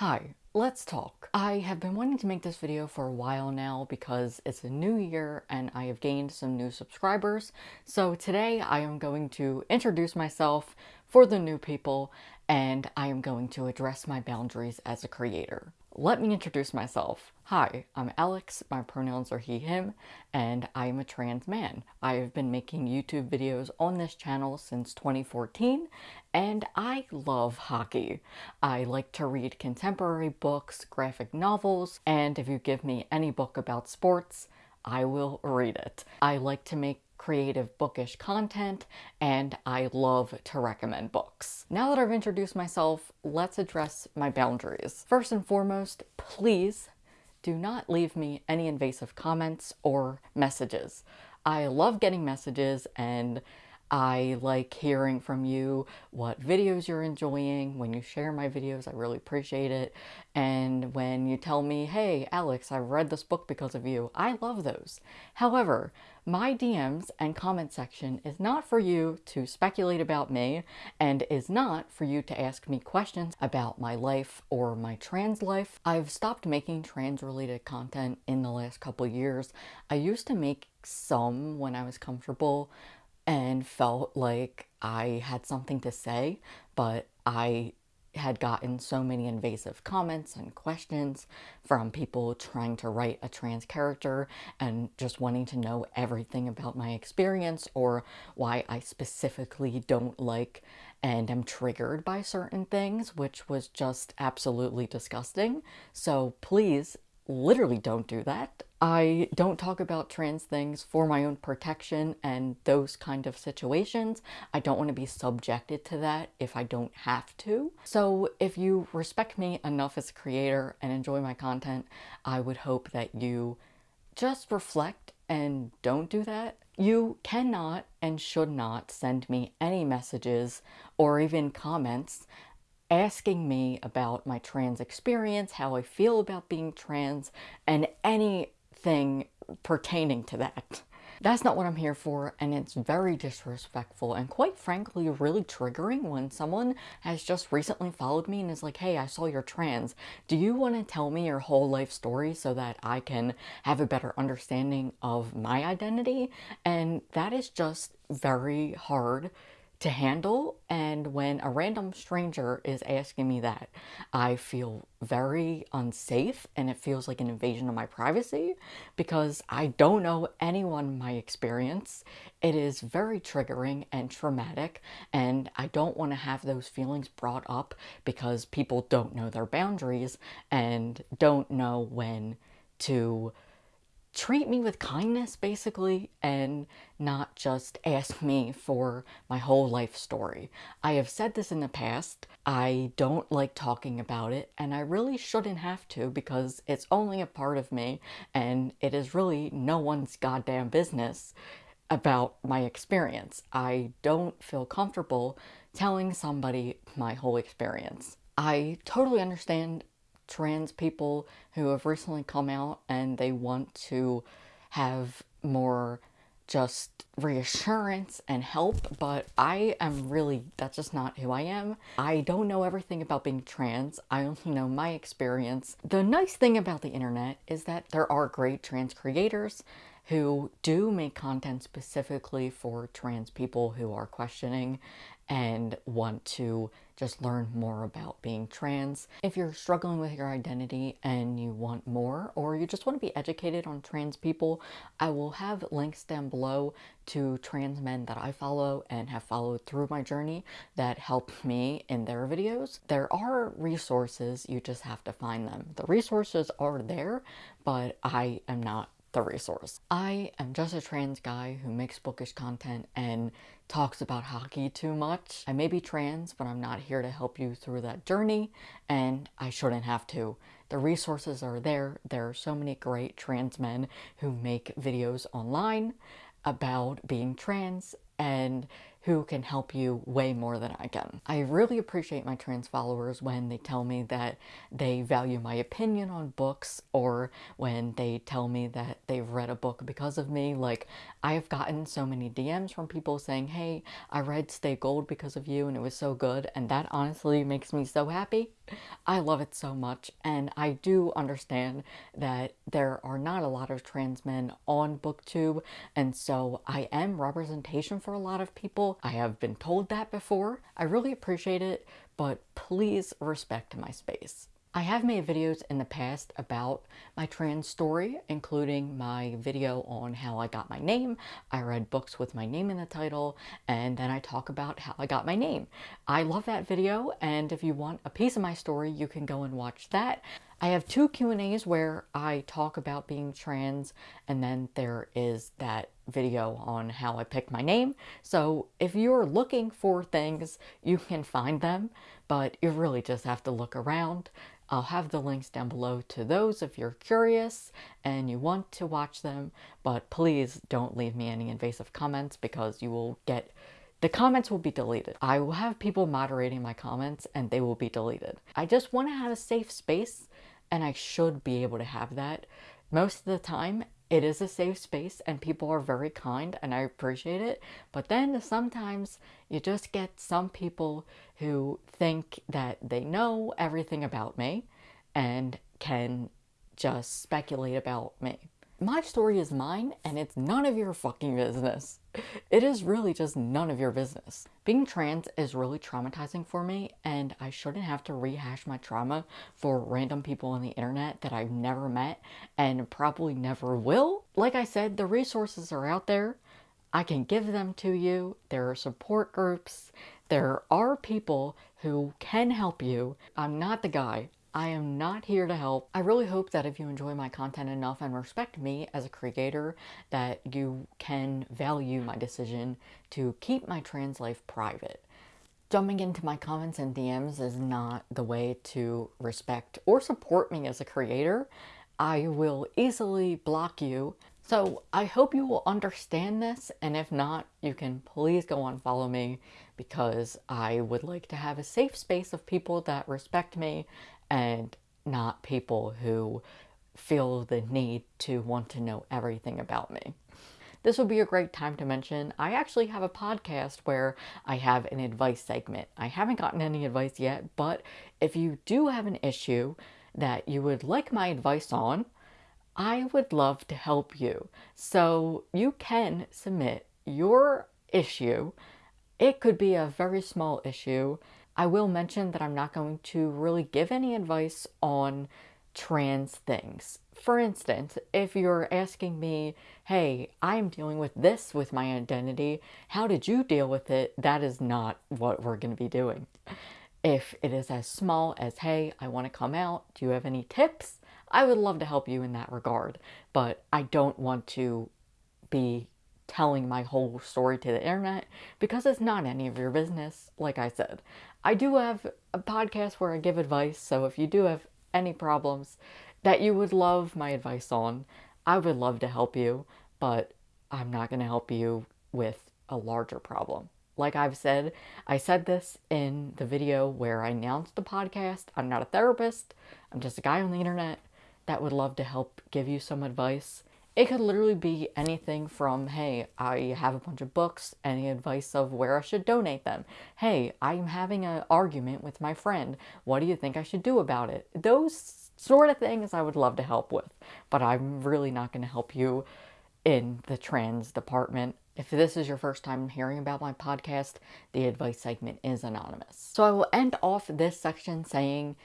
Hi, let's talk. I have been wanting to make this video for a while now because it's a new year and I have gained some new subscribers. So today I am going to introduce myself for the new people and I am going to address my boundaries as a creator. Let me introduce myself. Hi, I'm Alex, my pronouns are he, him, and I am a trans man. I have been making YouTube videos on this channel since 2014, and I love hockey. I like to read contemporary books, graphic novels, and if you give me any book about sports, I will read it. I like to make creative bookish content, and I love to recommend books. Now that I've introduced myself, let's address my boundaries. First and foremost, please do not leave me any invasive comments or messages. I love getting messages and I like hearing from you what videos you're enjoying. When you share my videos, I really appreciate it. And when you tell me, hey, Alex, I read this book because of you, I love those. However, my DMs and comment section is not for you to speculate about me and is not for you to ask me questions about my life or my trans life. I've stopped making trans related content in the last couple years. I used to make some when I was comfortable, and felt like I had something to say, but I had gotten so many invasive comments and questions from people trying to write a trans character and just wanting to know everything about my experience or why I specifically don't like and am triggered by certain things, which was just absolutely disgusting. So please literally don't do that. I don't talk about trans things for my own protection and those kind of situations. I don't want to be subjected to that if I don't have to. So if you respect me enough as a creator and enjoy my content, I would hope that you just reflect and don't do that. You cannot and should not send me any messages or even comments asking me about my trans experience, how I feel about being trans, and anything pertaining to that. That's not what I'm here for, and it's very disrespectful and quite frankly really triggering when someone has just recently followed me and is like, hey, I saw you're trans. Do you want to tell me your whole life story so that I can have a better understanding of my identity? And that is just very hard to handle and when a random stranger is asking me that I feel very unsafe and it feels like an invasion of my privacy because I don't know anyone my experience. It is very triggering and traumatic and I don't want to have those feelings brought up because people don't know their boundaries and don't know when to treat me with kindness basically and not just ask me for my whole life story. I have said this in the past. I don't like talking about it and I really shouldn't have to because it's only a part of me and it is really no one's goddamn business about my experience. I don't feel comfortable telling somebody my whole experience. I totally understand trans people who have recently come out and they want to have more just reassurance and help, but I am really, that's just not who I am. I don't know everything about being trans. I only know my experience. The nice thing about the internet is that there are great trans creators who do make content specifically for trans people who are questioning and want to just learn more about being trans. If you're struggling with your identity and you want more or you just want to be educated on trans people, I will have links down below to trans men that I follow and have followed through my journey that help me in their videos. There are resources, you just have to find them. The resources are there, but I am not the resource. I am just a trans guy who makes bookish content and talks about hockey too much. I may be trans, but I'm not here to help you through that journey, and I shouldn't have to. The resources are there. There are so many great trans men who make videos online about being trans and who can help you way more than I can. I really appreciate my trans followers when they tell me that they value my opinion on books or when they tell me that they've read a book because of me. Like, I have gotten so many DMs from people saying, hey, I read Stay Gold because of you and it was so good. And that honestly makes me so happy. I love it so much. And I do understand that there are not a lot of trans men on BookTube. And so I am representation for a lot of people. I have been told that before. I really appreciate it, but please respect my space. I have made videos in the past about my trans story, including my video on how I got my name. I read books with my name in the title, and then I talk about how I got my name. I love that video, and if you want a piece of my story, you can go and watch that. I have two Q&As where I talk about being trans, and then there is that video on how I picked my name. So if you're looking for things, you can find them, but you really just have to look around. I'll have the links down below to those if you're curious and you want to watch them, but please don't leave me any invasive comments because you will get the comments will be deleted. I will have people moderating my comments and they will be deleted. I just want to have a safe space and I should be able to have that. Most of the time, it is a safe space and people are very kind and I appreciate it. But then sometimes you just get some people who think that they know everything about me and can just speculate about me. My story is mine and it's none of your fucking business. It is really just none of your business. Being trans is really traumatizing for me and I shouldn't have to rehash my trauma for random people on the internet that I've never met and probably never will. Like I said, the resources are out there. I can give them to you. There are support groups. There are people who can help you. I'm not the guy. I am not here to help. I really hope that if you enjoy my content enough and respect me as a creator, that you can value my decision to keep my trans life private. Jumping into my comments and DMs is not the way to respect or support me as a creator. I will easily block you. So I hope you will understand this, and if not, you can please go on follow me because I would like to have a safe space of people that respect me and not people who feel the need to want to know everything about me. This would be a great time to mention I actually have a podcast where I have an advice segment. I haven't gotten any advice yet, but if you do have an issue that you would like my advice on, I would love to help you. So you can submit your issue. It could be a very small issue I will mention that I'm not going to really give any advice on trans things. For instance, if you're asking me, hey, I'm dealing with this with my identity, how did you deal with it? That is not what we're going to be doing. If it is as small as, hey, I want to come out, do you have any tips? I would love to help you in that regard, but I don't want to be telling my whole story to the internet because it's not any of your business, like I said. I do have a podcast where I give advice, so if you do have any problems that you would love my advice on, I would love to help you, but I'm not going to help you with a larger problem. Like I've said, I said this in the video where I announced the podcast. I'm not a therapist. I'm just a guy on the internet that would love to help give you some advice. It could literally be anything from, hey, I have a bunch of books, any advice of where I should donate them. Hey, I'm having an argument with my friend. What do you think I should do about it? Those sort of things I would love to help with, but I'm really not going to help you in the trans department. If this is your first time hearing about my podcast, the advice segment is anonymous. So I will end off this section saying,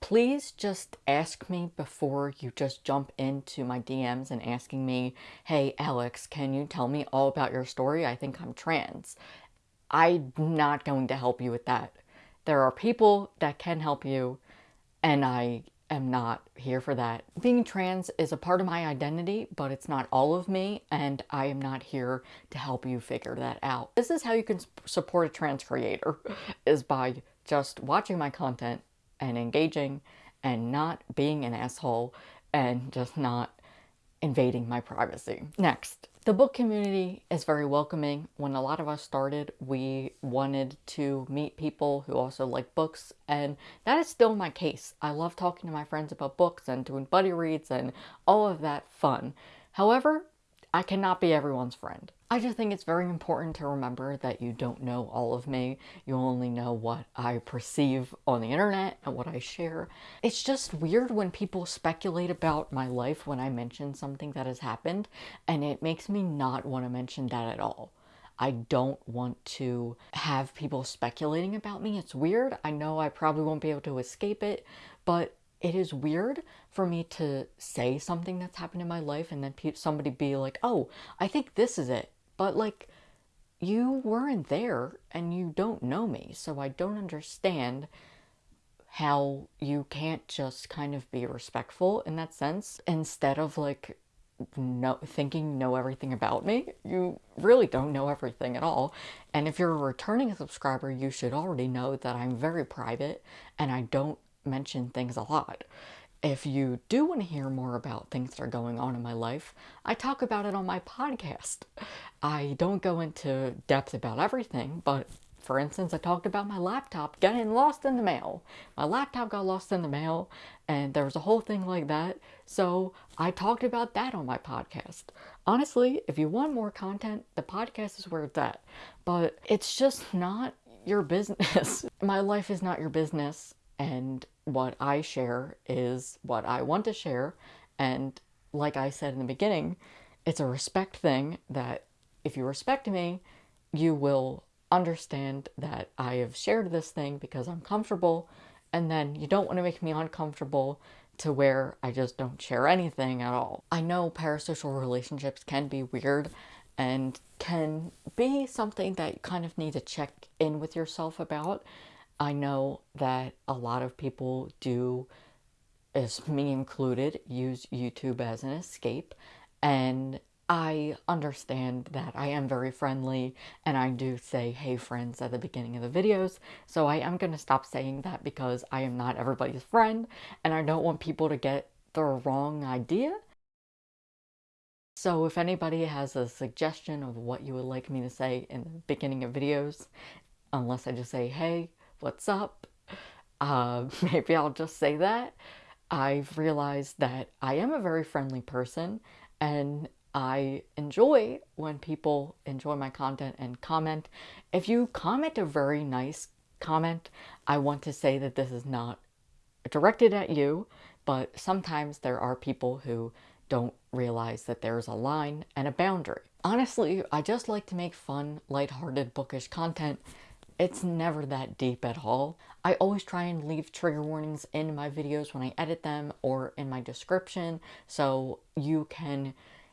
please just ask me before you just jump into my DMs and asking me, hey, Alex, can you tell me all about your story? I think I'm trans. I'm not going to help you with that. There are people that can help you, and I am not here for that. Being trans is a part of my identity, but it's not all of me, and I am not here to help you figure that out. This is how you can support a trans creator, is by just watching my content and engaging and not being an asshole and just not invading my privacy. Next, The book community is very welcoming. When a lot of us started, we wanted to meet people who also like books, and that is still my case. I love talking to my friends about books and doing buddy reads and all of that fun. However, I cannot be everyone's friend. I just think it's very important to remember that you don't know all of me. You only know what I perceive on the internet and what I share. It's just weird when people speculate about my life when I mention something that has happened, and it makes me not want to mention that at all. I don't want to have people speculating about me. It's weird. I know I probably won't be able to escape it, but it is weird for me to say something that's happened in my life and then somebody be like, oh, I think this is it. But like, you weren't there and you don't know me, so I don't understand how you can't just kind of be respectful in that sense instead of like know thinking know everything about me you really don't know everything at all and if you're a returning subscriber you should already know that i'm very private and i don't mention things a lot. If you do want to hear more about things that are going on in my life, I talk about it on my podcast. I don't go into depth about everything, but for instance, I talked about my laptop getting lost in the mail. My laptop got lost in the mail, and there was a whole thing like that. So I talked about that on my podcast. Honestly, if you want more content, the podcast is where it's at. But it's just not your business. my life is not your business and what I share is what I want to share. And like I said in the beginning, it's a respect thing that if you respect me, you will understand that I have shared this thing because I'm comfortable, and then you don't want to make me uncomfortable to where I just don't share anything at all. I know parasocial relationships can be weird and can be something that you kind of need to check in with yourself about I know that a lot of people do, as me included, use YouTube as an escape. And I understand that I am very friendly and I do say, hey friends, at the beginning of the videos. So I am going to stop saying that because I am not everybody's friend and I don't want people to get the wrong idea. So if anybody has a suggestion of what you would like me to say in the beginning of videos, unless I just say, hey, what's up? Uh, maybe I'll just say that. I've realized that I am a very friendly person and I enjoy when people enjoy my content and comment. If you comment a very nice comment, I want to say that this is not directed at you, but sometimes there are people who don't realize that there's a line and a boundary. Honestly, I just like to make fun, lighthearted, bookish content it's never that deep at all. I always try and leave trigger warnings in my videos when I edit them or in my description so you can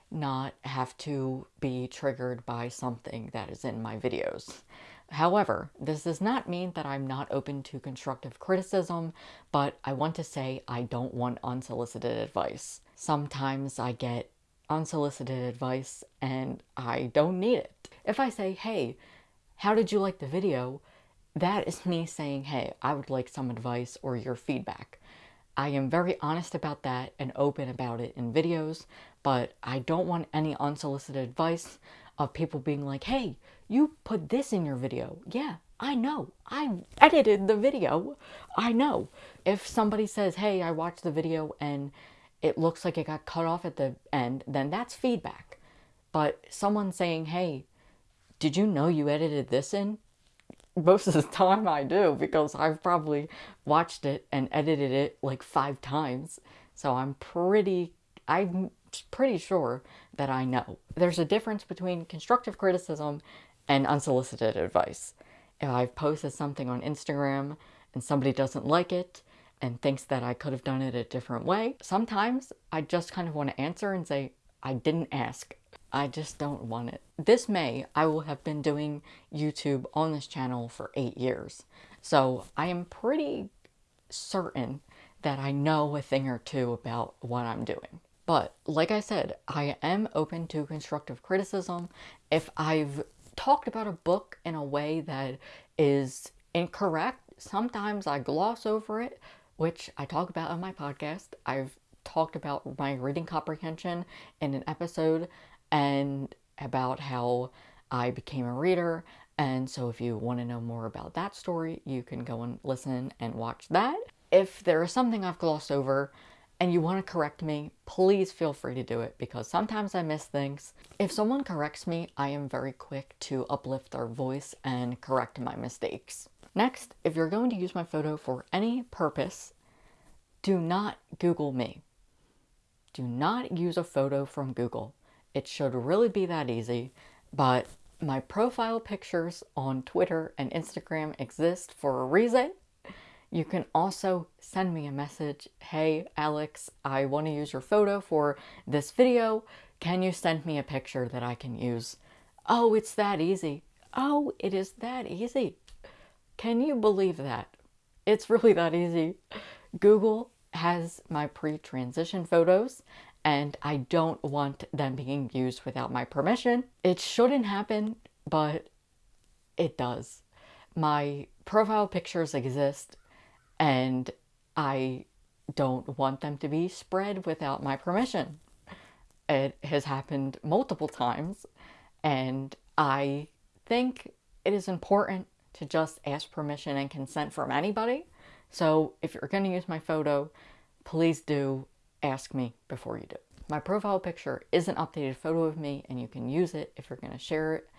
not have to be triggered by something that is in my videos. However, this does not mean that I'm not open to constructive criticism, but I want to say I don't want unsolicited advice. Sometimes I get unsolicited advice and I don't need it. If I say, hey, how did you like the video? That is me saying, hey, I would like some advice or your feedback. I am very honest about that and open about it in videos, but I don't want any unsolicited advice of people being like, hey, you put this in your video. Yeah, I know. I edited the video. I know. If somebody says, hey, I watched the video and it looks like it got cut off at the end, then that's feedback. But someone saying, hey, did you know you edited this in? Most of the time I do because I've probably watched it and edited it like five times. So I'm pretty, I'm pretty sure that I know. There's a difference between constructive criticism and unsolicited advice. If I've posted something on Instagram and somebody doesn't like it and thinks that I could have done it a different way, sometimes I just kind of want to answer and say, I didn't ask. I just don't want it. This May, I will have been doing YouTube on this channel for eight years. So I am pretty certain that I know a thing or two about what I'm doing. But like I said, I am open to constructive criticism. If I've talked about a book in a way that is incorrect, sometimes I gloss over it, which I talk about on my podcast. I've talked about my reading comprehension in an episode and about how I became a reader. And so if you want to know more about that story, you can go and listen and watch that. If there is something I've glossed over and you want to correct me, please feel free to do it because sometimes I miss things. If someone corrects me, I am very quick to uplift their voice and correct my mistakes. Next, if you're going to use my photo for any purpose, do not Google me. Do not use a photo from Google. It should really be that easy, but my profile pictures on Twitter and Instagram exist for a reason. You can also send me a message. Hey, Alex, I want to use your photo for this video. Can you send me a picture that I can use? Oh, it's that easy. Oh, it is that easy. Can you believe that? It's really that easy. Google has my pre-transition photos and I don't want them being used without my permission. It shouldn't happen, but it does. My profile pictures exist and I don't want them to be spread without my permission. It has happened multiple times and I think it is important to just ask permission and consent from anybody. So if you're going to use my photo, please do ask me before you do. My profile picture is an updated photo of me and you can use it if you're going to share it,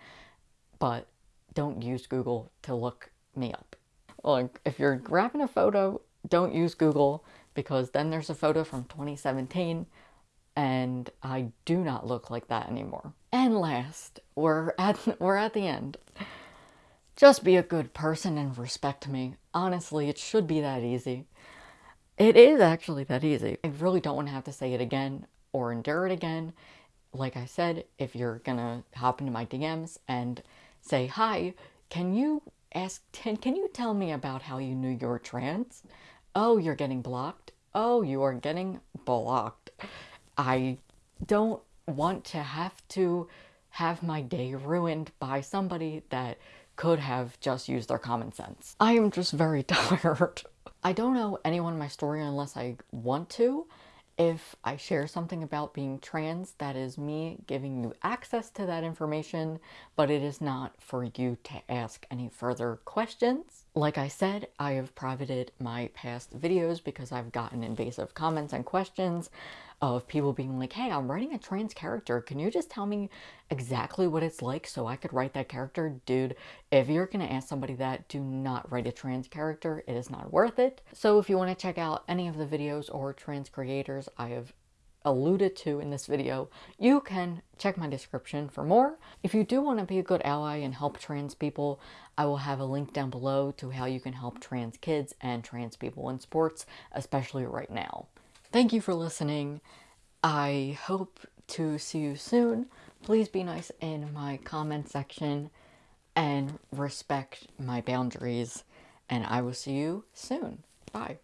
but don't use Google to look me up. Like, if you're grabbing a photo, don't use Google because then there's a photo from 2017 and I do not look like that anymore. And last, we're at, we're at the end. Just be a good person and respect me. Honestly, it should be that easy. It is actually that easy. I really don't want to have to say it again or endure it again. Like I said, if you're gonna hop into my DMs and say, hi, can you ask, can, can you tell me about how you knew you were trans? Oh, you're getting blocked? Oh, you are getting blocked. I don't want to have to have my day ruined by somebody that could have just used their common sense. I am just very tired. I don't know anyone in my story unless I want to, if I share something about being trans, that is me giving you access to that information, but it is not for you to ask any further questions. Like I said, I have privated my past videos because I've gotten invasive comments and questions of people being like, hey, I'm writing a trans character. Can you just tell me exactly what it's like so I could write that character? Dude, if you're going to ask somebody that, do not write a trans character. It is not worth it. So if you want to check out any of the videos or trans creators I have alluded to in this video, you can check my description for more. If you do want to be a good ally and help trans people, I will have a link down below to how you can help trans kids and trans people in sports, especially right now. Thank you for listening. I hope to see you soon. Please be nice in my comment section and respect my boundaries. And I will see you soon. Bye.